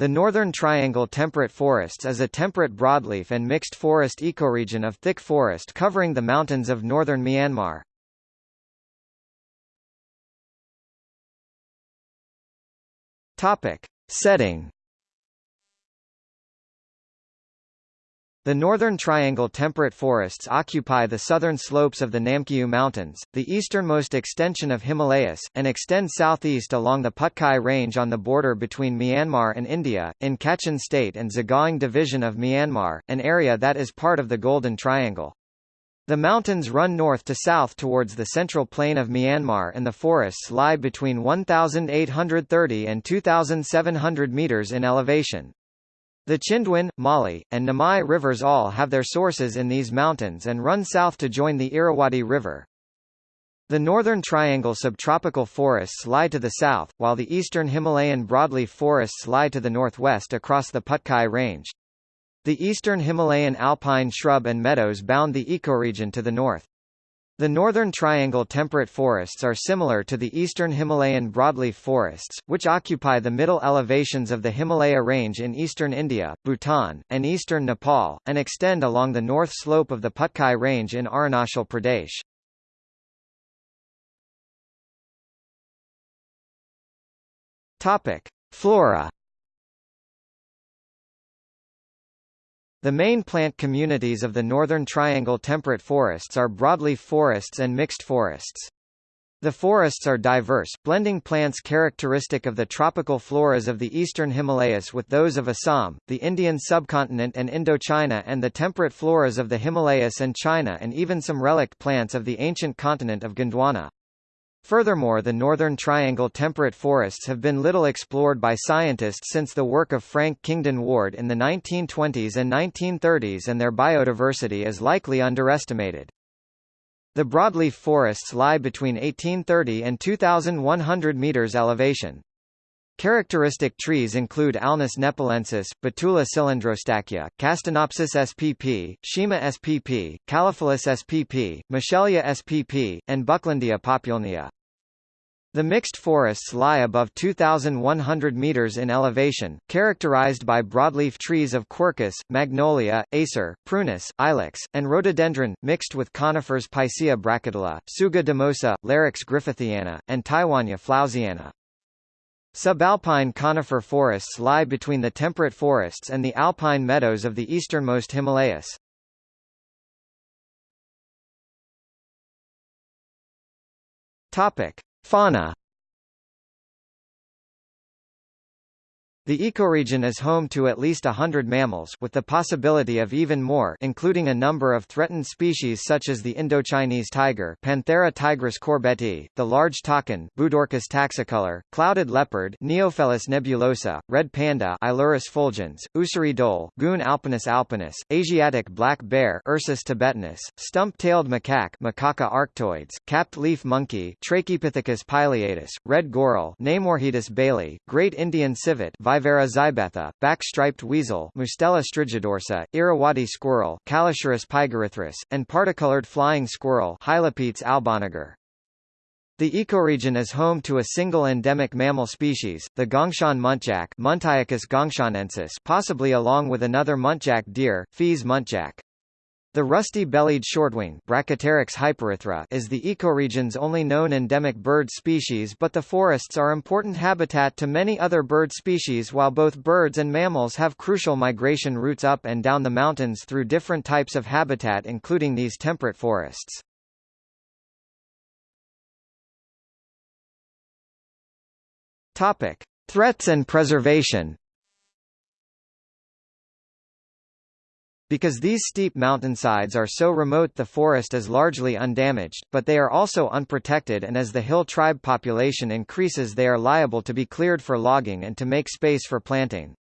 The Northern Triangle temperate forests is a temperate broadleaf and mixed forest ecoregion of thick forest covering the mountains of northern Myanmar. Topic: Setting The Northern Triangle temperate forests occupy the southern slopes of the Namkyou Mountains, the easternmost extension of Himalayas, and extend southeast along the Patkai Range on the border between Myanmar and India, in Kachin State and Sagaing Division of Myanmar, an area that is part of the Golden Triangle. The mountains run north to south towards the central plain of Myanmar and the forests lie between 1,830 and 2,700 meters in elevation. The Chindwin, Mali, and Namai rivers all have their sources in these mountains and run south to join the Irrawaddy River. The northern triangle subtropical forests lie to the south, while the eastern Himalayan broadleaf forests lie to the northwest across the Patkai Range. The eastern Himalayan alpine shrub and meadows bound the ecoregion to the north. The northern triangle temperate forests are similar to the eastern Himalayan broadleaf forests, which occupy the middle elevations of the Himalaya range in eastern India, Bhutan, and eastern Nepal, and extend along the north slope of the Patkai range in Arunachal Pradesh. Topic: Flora The main plant communities of the Northern Triangle temperate forests are broadleaf forests and mixed forests. The forests are diverse, blending plants characteristic of the tropical floras of the eastern Himalayas with those of Assam, the Indian subcontinent and Indochina and the temperate floras of the Himalayas and China and even some relict plants of the ancient continent of Gondwana. Furthermore the Northern Triangle temperate forests have been little explored by scientists since the work of Frank Kingdon Ward in the 1920s and 1930s and their biodiversity is likely underestimated. The broadleaf forests lie between 1830 and 2,100 meters elevation. Characteristic trees include Alnus nepalensis, Betula cylindrostachya, Castanopsis spp, Schima spp, Calophyllum spp, Michelia spp, and Bucklandia populnea. The mixed forests lie above 2,100 meters in elevation, characterized by broadleaf trees of quercus, magnolia, acer, prunus, ilex, and rhododendron, mixed with conifers Picea brachytyla, Tsuga dumosa, Larix griffithiana, and Taiwania flousiana. Subalpine conifer forests lie between the temperate forests and the alpine meadows of the easternmost Himalayas. Topic: Fauna The ecoregion is home to at least a hundred mammals with the possibility of even more including a number of threatened species such as the Indochinese tiger Panthera tigris corbettii, the large takin Budorcas taxicolor, clouded leopard Neofelis nebulosa, red panda Ailurus fulgens, Ussuri dhole Cuon alpinus alpinus, Asiatic black bear Ursus thibetanus, stump-tailed macaque Macaca arctoides, capped leaf monkey Trachypithecus pileatus, red goral Naemorhedus bailey, great Indian civet Viverra back-striped weasel Mustela strigidorsa, Irrawaddy squirrel Callosciurus pygerythrus, and particolored flying squirrel Hylopetes alboniger. The ecoregion is home to a single endemic mammal species, the Gongshan muntjac Muntiacus gongshanensis possibly along with another muntjac deer, Fea's muntjac. The rusty-bellied shortwing is the ecoregion's only known endemic bird species but the forests are important habitat to many other bird species while both birds and mammals have crucial migration routes up and down the mountains through different types of habitat including these temperate forests. Topic: Threats and preservation Because these steep mountainsides are so remote the forest is largely undamaged, but they are also unprotected and as the hill tribe population increases they are liable to be cleared for logging and to make space for planting.